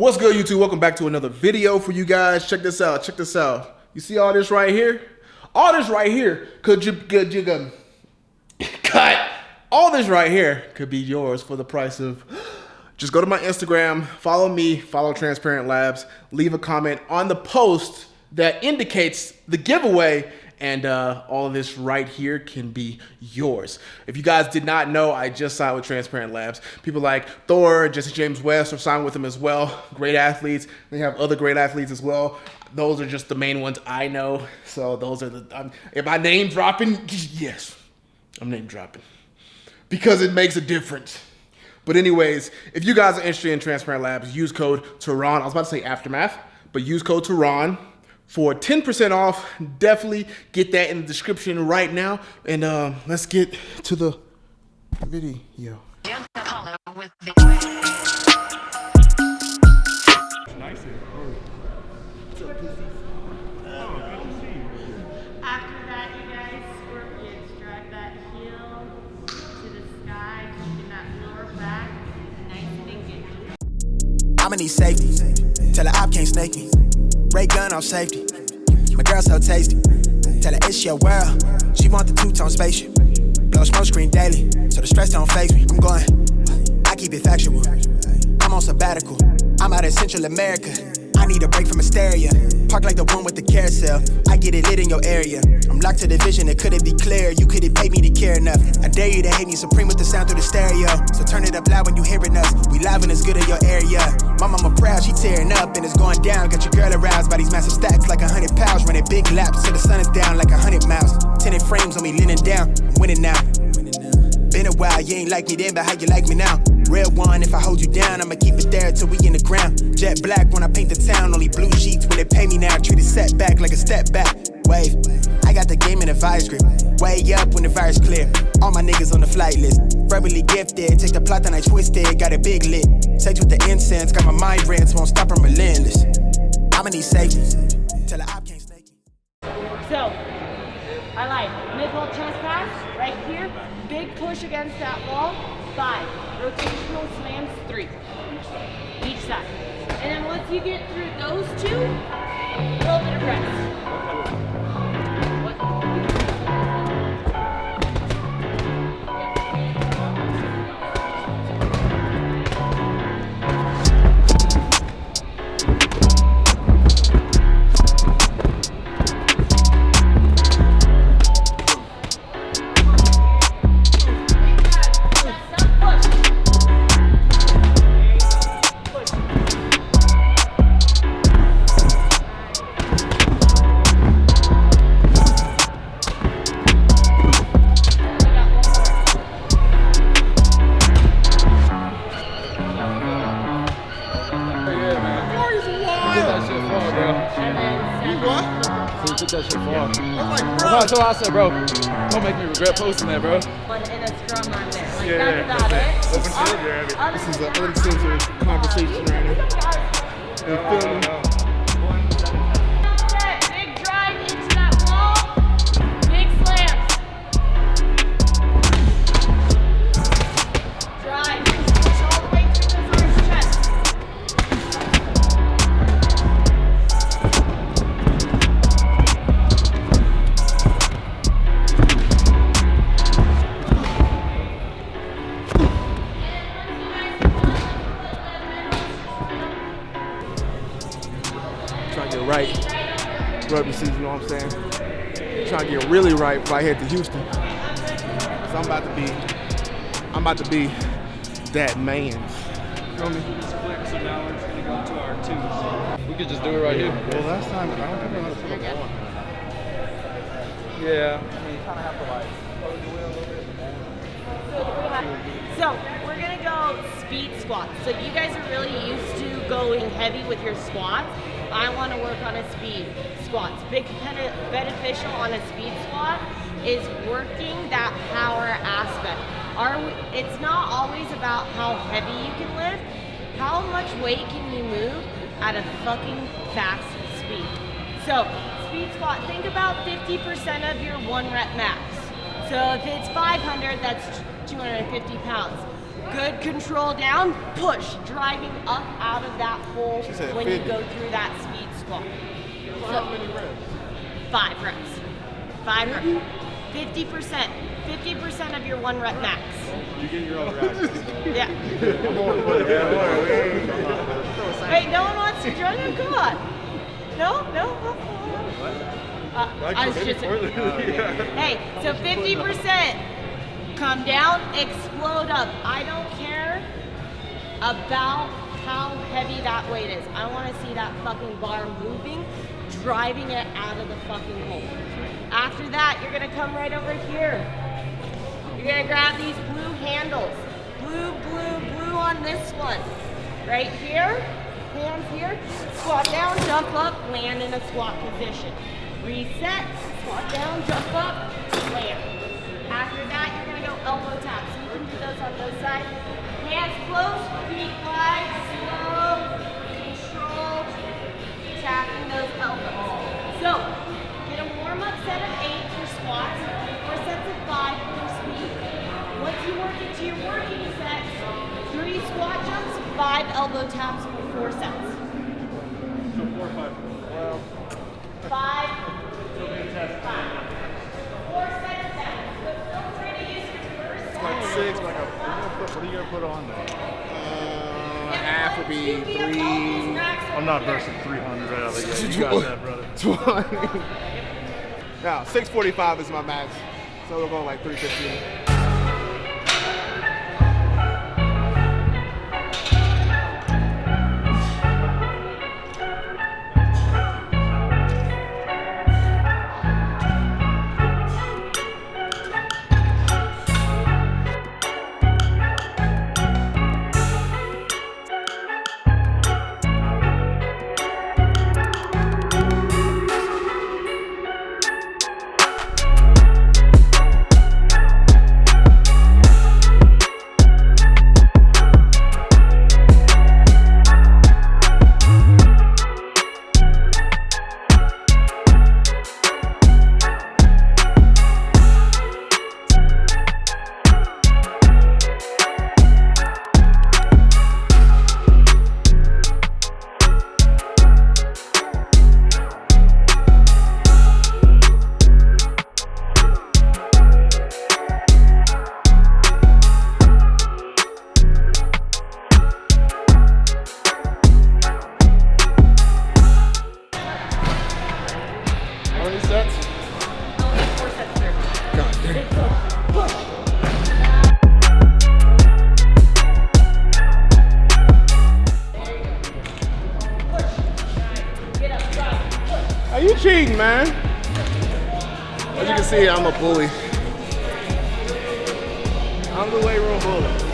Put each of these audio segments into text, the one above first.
What's good, YouTube? Welcome back to another video for you guys. Check this out. Check this out. You see all this right here? All this right here could you could you um, cut? All this right here could be yours for the price of. Just go to my Instagram, follow me, follow Transparent Labs, leave a comment on the post that indicates the giveaway, and uh, all of this right here can be yours. If you guys did not know, I just signed with Transparent Labs. People like Thor, Jesse James West are signed with them as well. Great athletes. They have other great athletes as well. Those are just the main ones I know. So those are the. Am I name dropping? Yes, I'm name dropping because it makes a difference. But anyways, if you guys are interested in Transparent Labs, use code Tehran. I was about to say Aftermath, but use code Tehran for 10% off. Definitely get that in the description right now. And uh, let's get to the video. After that, you guys, scorpions, drive that heel to the sky, keeping that lower back nice and engaged. I'ma need safety. Tell her op can't snake me. Ray gun on safety. My girl so tasty. Tell her it's your world. She want the two-tone spaceship. Blow smoke screen daily, so the stress don't phase me. I'm going. I keep it factual. I'm on sabbatical. I'm out in Central America. I need a break from hysteria. Park like the one with the carousel. I get it lit in your area. I'm locked to the vision, it couldn't be clear. You couldn't pay me to care enough. I dare you to hate me supreme with the sound through the stereo. So turn it up loud when you hearing us. We live it's good in your area. My mama proud, she tearing up and it's going down. Got your girl aroused by these massive stacks like a hundred pounds. Running big laps till the sun is down like a hundred miles. Tinted frames on me leaning down. I'm winning now. Been a while, you ain't like me then, but how you like me now? Real one, if I hold you down, I'ma keep it there till we in the ground. Jet black when I paint the town, only blue sheets when they pay me now. Treat it setback like a step back. Wave, I got the game in a vice grip. Way up when the virus clear. All my niggas on the flight list. Verbally gifted, take the plot and I twist it. Got a big lit. Sex with the incense, got my mind rents, won't stop, I'm relentless. I'ma need safety. Tell the op can't snake. So, I like mid-wall chest pass right here, big push against that wall, five, rotational slams, three, each side. And then once you get through those two, a little bit of rest. Took that shit far. That's what I said, bro. Don't make me regret posting that, bro. One in a scrum on there. Like Yeah, that's about yeah, it. Open field, you're This is an uncensored conversation right now. You feel me? Trying to get right. Rugby season, you know what I'm saying? Trying to get really right before I head to Houston. So I'm about to be, I'm about to be that man. Feel me? So now we're just gonna go to our twos. We could just do it right here. Well, last time I don't think I know how to put it on. Yeah. So we're gonna go speed squats. So you guys are really used to going heavy with your squats. I want to work on a speed squat. Big beneficial on a speed squat is working that power aspect. Are we, it's not always about how heavy you can lift. How much weight can you move at a fucking fast speed? So speed squat. Think about 50% of your one rep max. So if it's 500, that's 250 pounds. Good control down, push, driving up out of that hole when 50. you go through that speed squat. How many reps? Five reps. Five reps. Fifty percent. Fifty percent of your one rep max. You get your own ride. Yeah. Wait, no one wants to join you? Come on. No, no. Uh, I was just. Hey, so 50% come down, explode up. I don't care about how heavy that weight is. I want to see that fucking bar moving, driving it out of the fucking hole. After that, you're gonna come right over here. You're gonna grab these blue handles. Blue, blue, blue on this one. Right here, hands here, squat down, jump up, land in a squat position. Reset, squat down, jump up, land. After that, elbow taps. You can do those on both sides. Hands close, feet wide, not versing 300 right out of the gate. You got that, brother. 20. Now, 645 is my max. So we're going like 315. Cheating, man? As you can see, I'm a bully. I'm the weight room bully.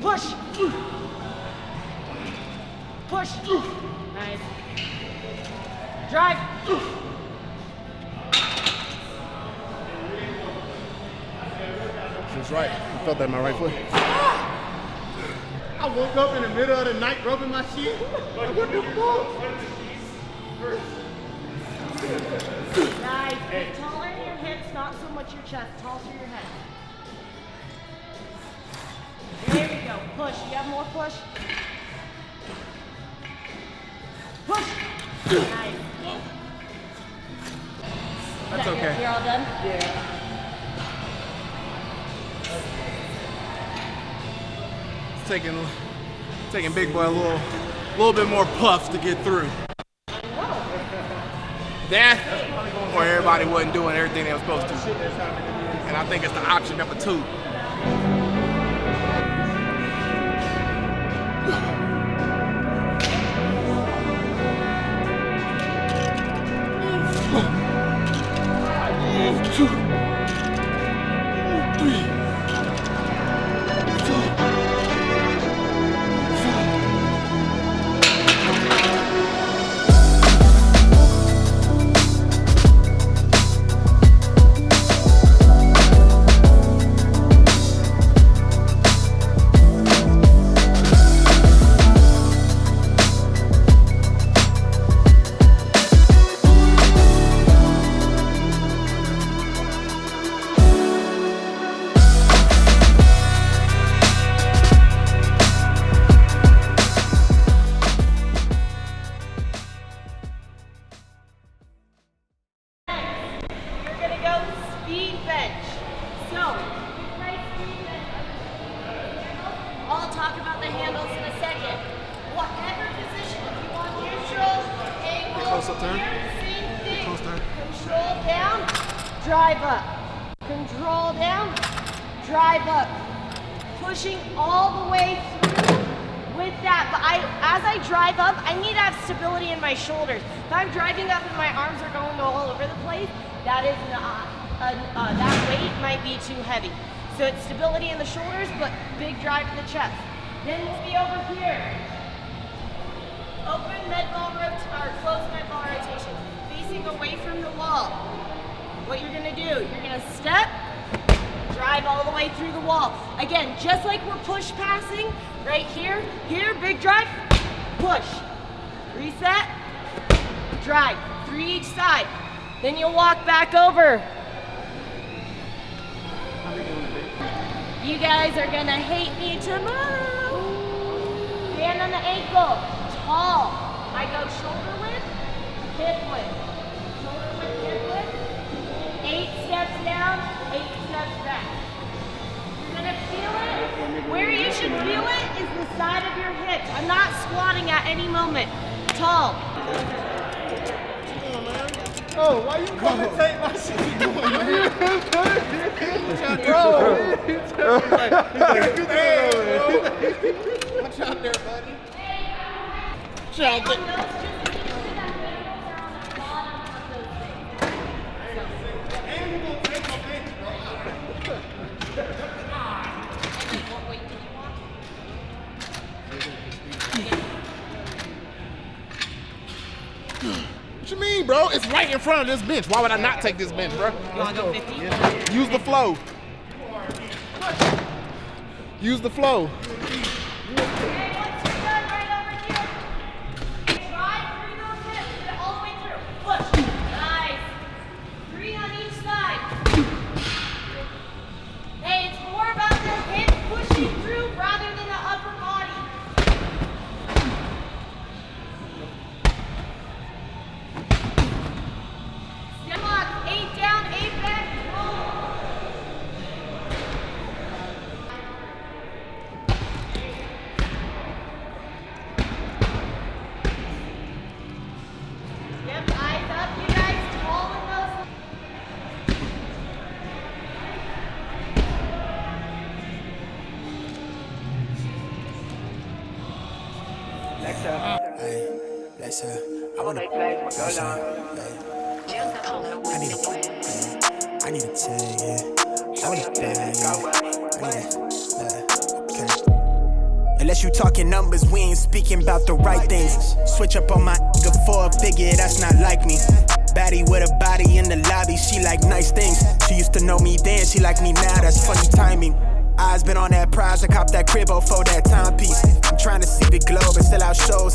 Push. Push. Nice. Drive. She's right. I felt that in my right foot. I woke up in the middle of the night rubbing my shit. Like, what the fuck? Nice. Get taller in your hips, not so much your chest. Tall through your head. Go. Push. You have more push. Push. Nice. That's okay. You're all done? It's taking taking Big Boy a little little bit more puff to get through. That or everybody wasn't doing everything they were supposed to. And I think it's the option number two. Talk about the handles in a second. Whatever position, if you want neutral, angle, close up, turn. same thing. close, turn. Control down, drive up. Control down, drive up. Pushing all the way through with that. But I, as I drive up, I need to have stability in my shoulders. If I'm driving up and my arms are going all over the place, that is not, uh, uh, that weight might be too heavy. So it's stability in the shoulders, but big drive to the chest. Then we'll be over here. Open med ball or closed med ball rotation, facing away from the wall. What you're gonna do, you're gonna step, drive all the way through the wall. Again, just like we're push passing, right here, here, big drive, push, reset, drive, three each side. Then you'll walk back over. You guys are gonna hate me tomorrow. Hand on the ankle, tall. I go shoulder width, hip width. Shoulder width, hip width. Eight steps down, eight steps back. You're gonna feel it. Where you should feel it is the side of your hips. I'm not squatting at any moment. Tall. Oh, why you commentate my shit? Watch out there, buddy. Watch out there. And you gonna take my bench, bro. What you mean, bro? It's right in front of this bench. Why would I not take this bench, bro? You wanna go 50? Use the flow. Use the flow. Let's uh, I wanna. I need a, I need a tag, yeah. I want a bag, yeah. I need a, okay. Unless you talking numbers, we ain't speaking about the right things. Switch up on my nigga for a figure, that's not like me. Baddie with a body in the lobby, she like nice things. She used to know me then, she like me now, that's funny timing. Eyes been on that prize, I cop that crib for that timepiece. I'm trying to see the globe and sell out shows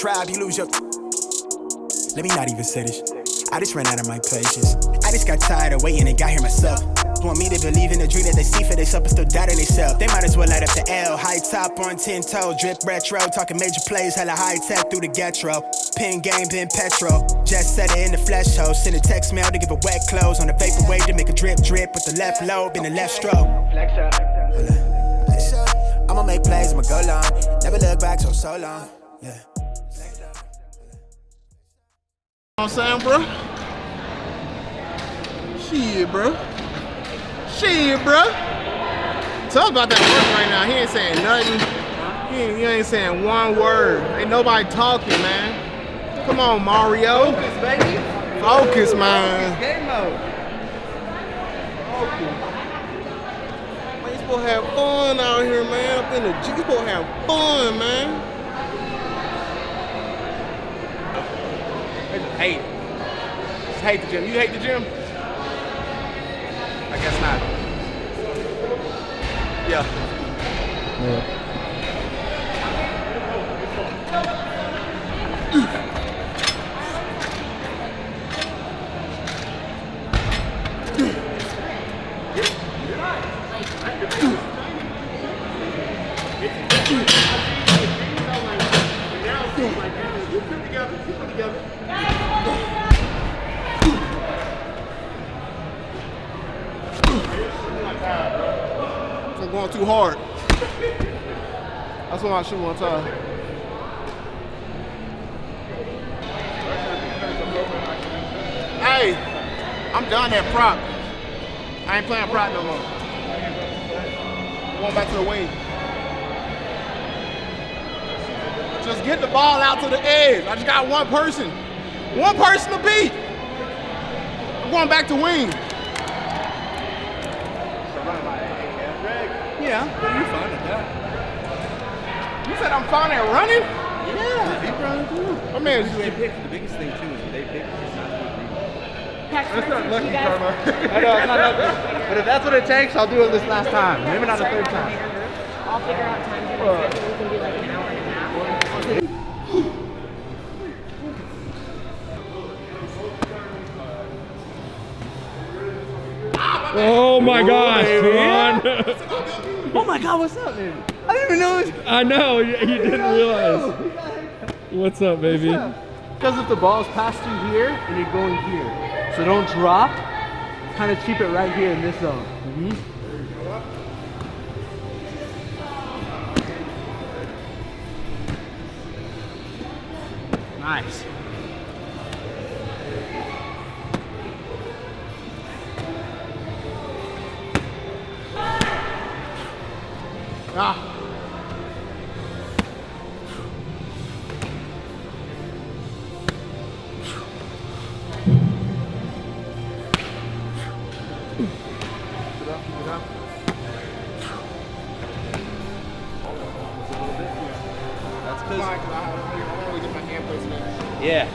tribe, you lose your. Let me not even say this. I just ran out of my patience. I just got tired of waiting and got here myself. Want me to believe in the dream that they see for themselves but still doubt in themselves. They might as well light up the L. High top on 10 toe, drip retro. Talking major plays, hella high tech through the getro. Pin game, pin petrol. Just set it in the flesh hole. Send a text mail to give it wet clothes. On the vapor wave to make a drip drip with the left lobe in the left stroke. Flex up. I'ma make plays, I'ma go long. Never look back so so long. Yeah. I'm saying, bro? Shit, bro. Shit, bro. Talk about that work right now. He ain't saying nothing. He ain't, he ain't saying one word. Ain't nobody talking, man. Come on, Mario. Focus, baby. Focus, man. Game mode. Focus. Man, you supposed to have fun out here, man. Up in the G, you supposed to have fun, man. I just hate it. Just hate the gym. You hate the gym? I guess not. Yeah. I'm going too hard. That's why I shoot one time. Hey, I'm done at prop. I ain't playing prop no more. Going back to the wing. Just get the ball out to the edge. I just got one person. One person to beat. I'm going back to wing. Yeah, but you're fine at that. You said I'm fine at running? Yeah, he runs too. My man, They pick the biggest thing too is they pick is not. That's not lucky I know it's not lucky, but if that's what it takes, I'll do it this last time. Maybe not the third time. I'll figure out times in my schedule. We can do like an hour and a half. Oh my gosh, Ron. Oh my god, what's up, man? I didn't even know it was I know, you, you didn't realize. What's up, baby? Because if the ball's passed through here and you're going here, so don't drop. Kind of keep it right here in this zone. Mm-hmm. Nice. Ah. it. Yeah.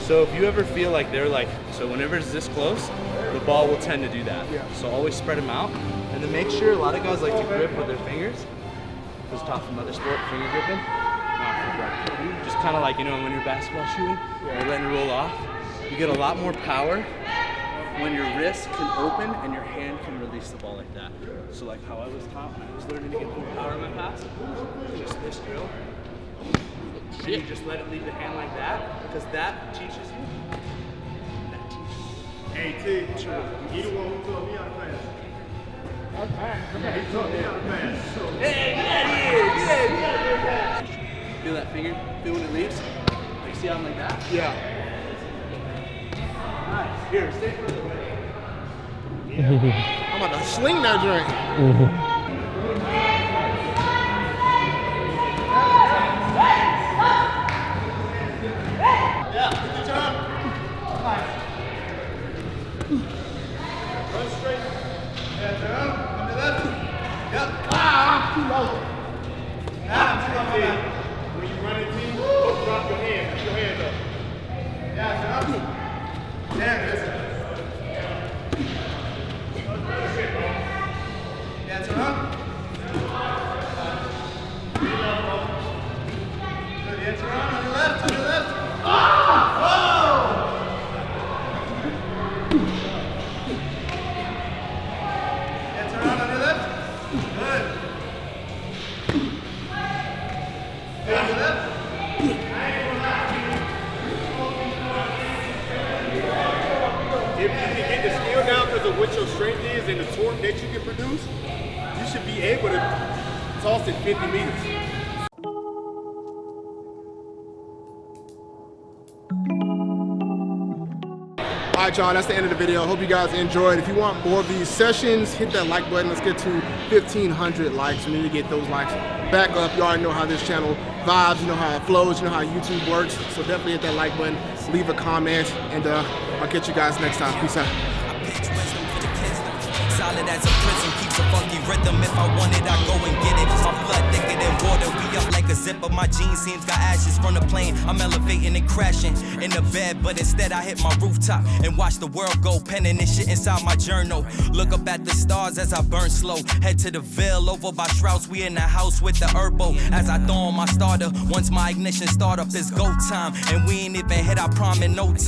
So if you ever feel like they're like, so whenever it's this close, the ball will tend to do that. Yeah. So always spread them out. And then make sure, a lot of guys like to grip with their fingers. Because taught from other sport, finger gripping. Not for rugby. Just kind of like, you know, when you're basketball shooting, you're letting it roll off. You get a lot more power when your wrist can open and your hand can release the ball like that. So like how I was taught when I was learning to get more power in my pass, just this drill. And you just let it leave the hand like that, because that teaches you. That teaches you. Hey T, you the one who told me how to Feel that finger? Feel when it leaves? Like see how I'm like that? Yeah. Nice. Here, stay further away. I'm about to sling that drink. Yeah, Toronto, left to the right, y'all, that's the end of the video. Hope you guys enjoyed. If you want more of these sessions, hit that like button. Let's get to 1,500 likes. We need to get those likes back up. You already know how this channel vibes. You know how it flows. You know how YouTube works. So definitely hit that like button. Leave a comment. And uh, I'll catch you guys next time. Peace out. Solid as a prison, keeps a funky rhythm. If I want it, I go and get it. My blood thicker than water. We like a zipper. My jeans seems got ashes from the plane. I'm elevating and crashing in the bed, but instead I hit my rooftop and watch the world go. Penning this shit inside my journal. Look up at the stars as I burn slow. Head to the Ville over by Strauss. We in the house with the herbo. As I throw on my starter, once my ignition start up, it's go time. And we ain't even hit our prime in no time.